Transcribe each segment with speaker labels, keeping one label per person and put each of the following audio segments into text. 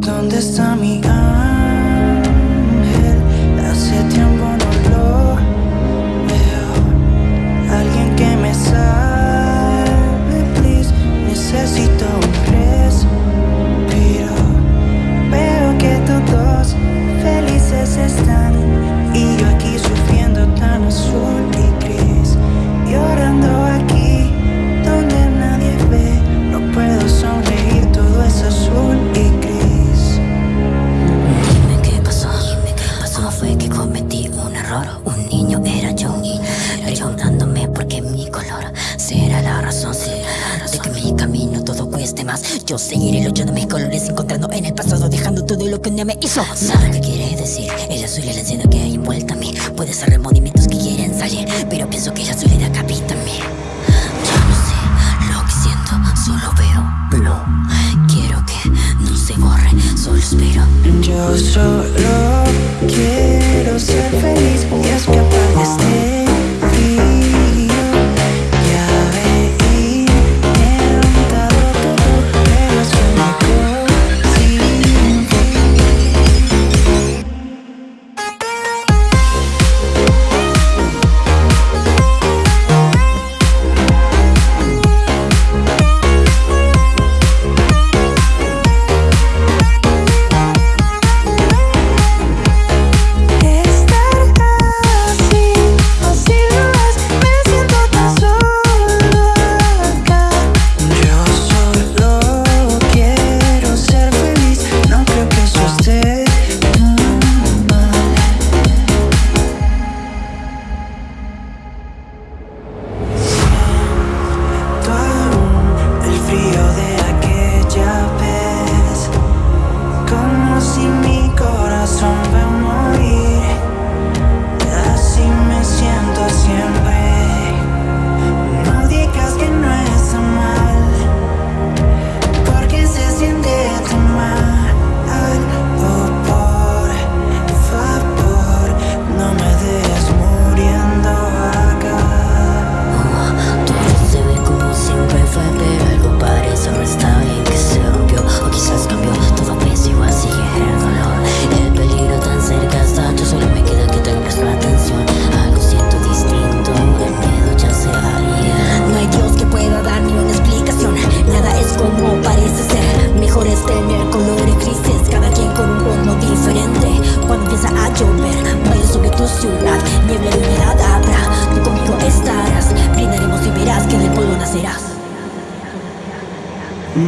Speaker 1: ¿Dónde está mi cama? Yo
Speaker 2: seguiré luchando mis colores Encontrando en el pasado Dejando todo lo que un día me hizo. Sabe qué quiere decir El azul y el enciendo que hay envuelta a mí. Puede ser remordimientos que quieren salir Pero pienso que el azul le decapita a mí. Yo no sé lo que siento Solo veo. No Quiero que no se borre Solo espero.
Speaker 1: Yo solo quiero ser feliz.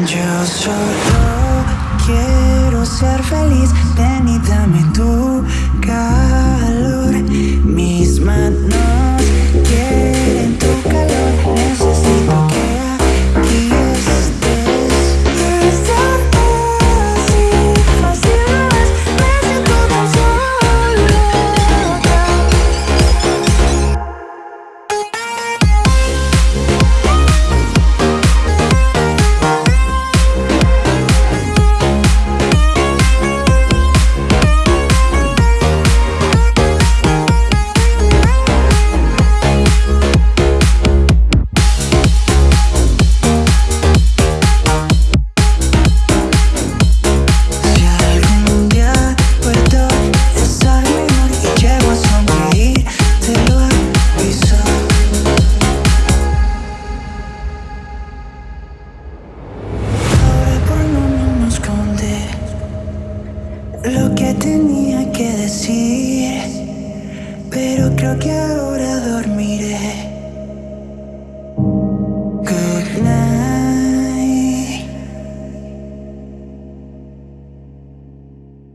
Speaker 1: Yo solo quiero ser feliz, ven y dame tú. lo que tenía que decir, pero creo que ahora dormiré.